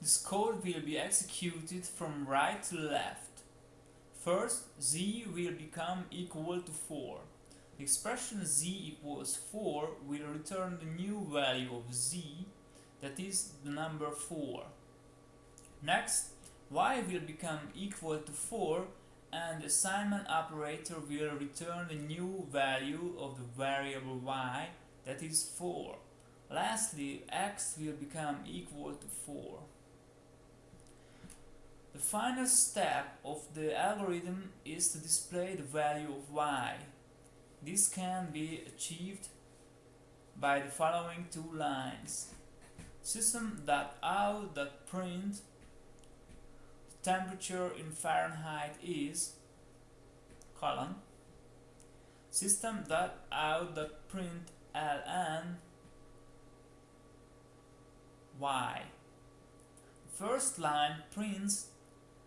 This code will be executed from right to left. First, z will become equal to 4. The expression z equals 4 will return the new value of z, that is the number 4. Next, y will become equal to 4 and the assignment operator will return the new value of the variable y, that is 4. Lastly, x will become equal to 4. The final step of the algorithm is to display the value of y. This can be achieved by the following two lines. System.out.print temperature in Fahrenheit is colon system.out.println y. First line prints the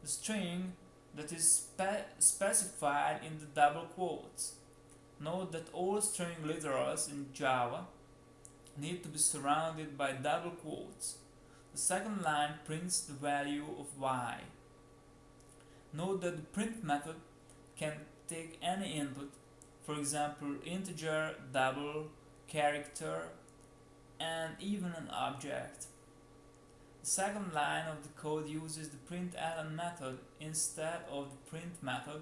string that is spe specified in the double quotes. Note that all string literals in Java need to be surrounded by double quotes. The second line prints the value of y. Note that the print method can take any input, for example integer, double, character, and even an object. The second line of the code uses the println method instead of the print method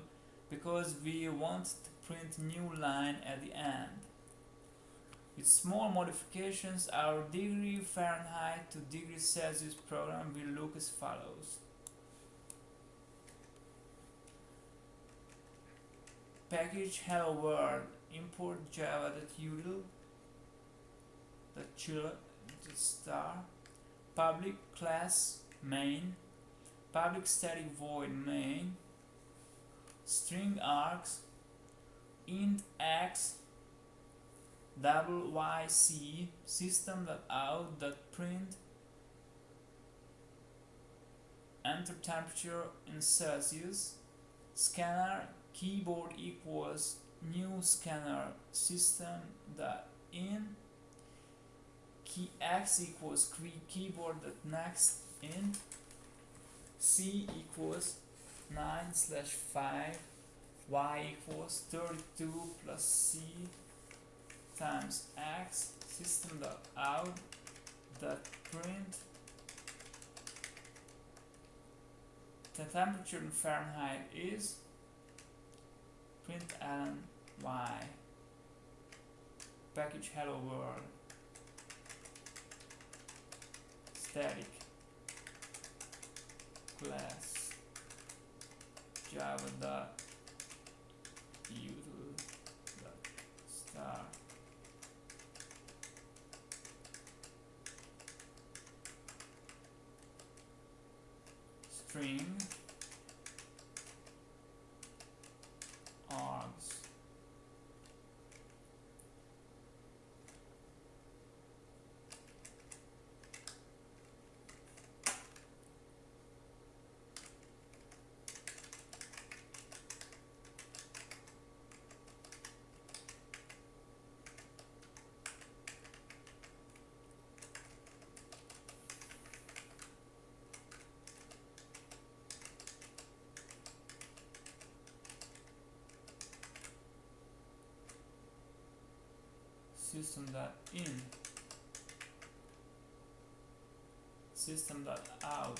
because we want to print new line at the end. With small modifications, our degree Fahrenheit to degree Celsius program will look as follows. Package hello world import java.util the star public class main public static void main string args int x double yc system.out.print enter temperature in Celsius scanner keyboard equals new scanner system dot in key x equals key keyboard dot next in c equals 9 slash 5 y equals 32 plus c times x system dot out dot print. The temperature in Fahrenheit is print and y. Package hello world static class. Java dot util dot star. String args system.in system.out